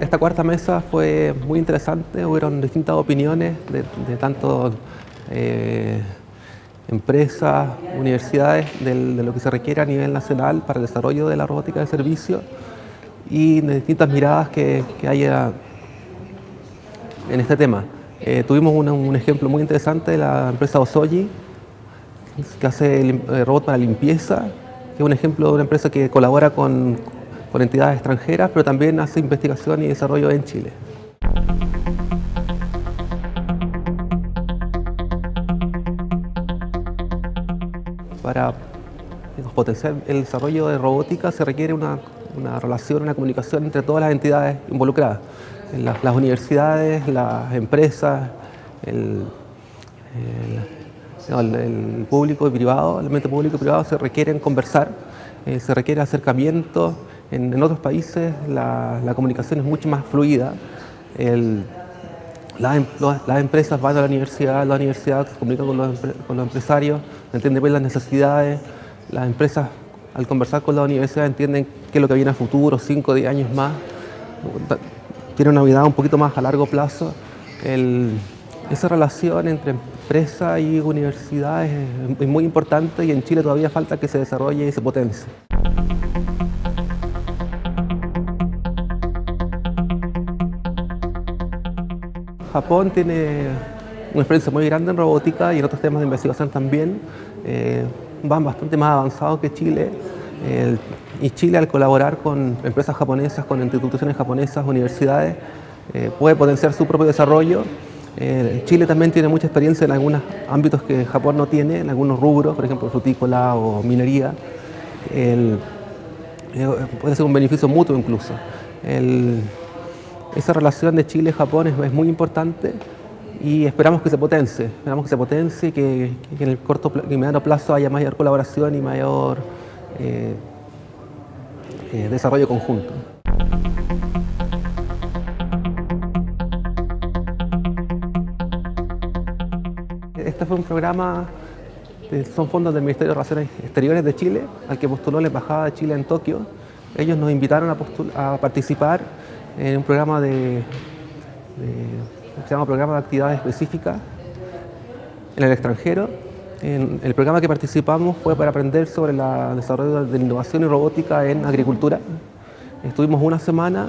esta cuarta mesa fue muy interesante, hubieron distintas opiniones de, de tanto eh, empresas, universidades, de lo que se requiere a nivel nacional para el desarrollo de la robótica de servicio y de distintas miradas que, que haya en este tema. Eh, tuvimos un ejemplo muy interesante de la empresa Osoji, que hace el eh, robot para limpieza, que es un ejemplo de una empresa que colabora con, con entidades extranjeras, pero también hace investigación y desarrollo en Chile. Para potenciar el desarrollo de robótica se requiere una, una relación, una comunicación entre todas las entidades involucradas las, universidades, las empresas, el, el, el, público y privado, el ambiente público y privado se requieren conversar, eh, se requiere acercamiento. En, en otros países la, comunicación es mucho más fluida. El, las, empresas van a la universidad, la universidad se comunica con los, empresarios, entienden bien las necesidades, las empresas al conversar con la universidad entienden qué es lo que viene a futuro, 5 o 10 años más tiene una vida un poquito más a largo plazo. Esa relación entre empresa y universidad es, es, muy importante y en Chile todavía falta que se desarrolle y se potencie. Japón tiene una experiencia muy grande en robótica y en otros temas de investigación también. Eh, van bastante más avanzados que Chile. El, y Chile al colaborar con empresas japonesas, con instituciones japonesas, universidades, eh, puede potenciar su propio desarrollo. Eh, Chile también tiene mucha experiencia en algunos ámbitos que Japón no tiene, en algunos rubros, por ejemplo frutícola o minería. Eh, puede ser un beneficio mutuo incluso. El, esa relación de Chile Japón es, muy importante y esperamos que se potencie, esperamos que se potencie, que, que en el corto y mediano plazo haya mayor colaboración y mayor eh, eh, desarrollo conjunto. Este fue un programa, son fondos del Ministerio de Relaciones Exteriores de Chile, al que postuló la Embajada de Chile en Tokio. Ellos nos invitaron a participar en un programa de, de, Programa de Actividades Específicas en el extranjero, el programa que participamos fue para aprender sobre el desarrollo de innovación y robótica en agricultura. Estuvimos una semana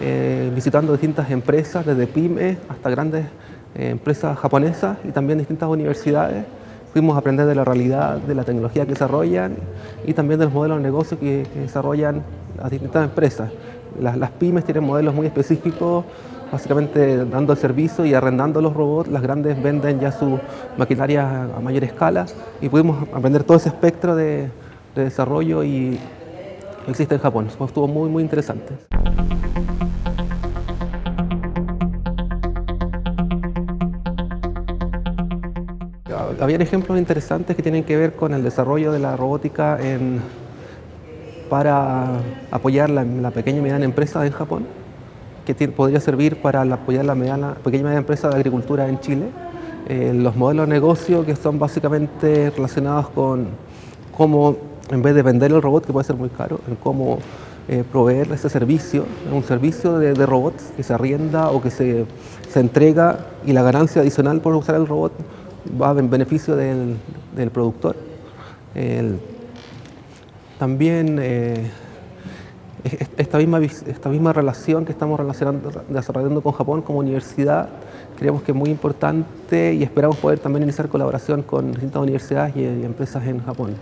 eh, visitando distintas empresas, desde pymes hasta grandes eh, empresas japonesas y también distintas universidades. Fuimos a aprender de la realidad, de la tecnología que desarrollan y también de los modelos de negocio que, que desarrollan las distintas empresas. Las, las pymes tienen modelos muy específicos básicamente dando el servicio y arrendando los robots, las grandes venden ya su maquinaria a mayor escala y pudimos aprender todo ese espectro de, de desarrollo y existe en Japón. Estuvo muy, muy interesante. Habían ejemplos interesantes que tienen que ver con el desarrollo de la robótica en, para apoyar la, pequeña y mediana empresa en Japón que podría servir para apoyar la pequeña y mediana empresa de agricultura en Chile. Eh, los modelos de negocio que son básicamente relacionados con cómo, en vez de vender el robot, que puede ser muy caro, en cómo eh, proveer ese servicio, un servicio de, robots que se arrienda o que se, se, entrega y la ganancia adicional por usar el robot va en beneficio del, del productor. También eh, esta misma, esta misma relación que estamos desarrollando con Japón como universidad creemos que es muy importante y esperamos poder también iniciar colaboración con distintas universidades y empresas en Japón.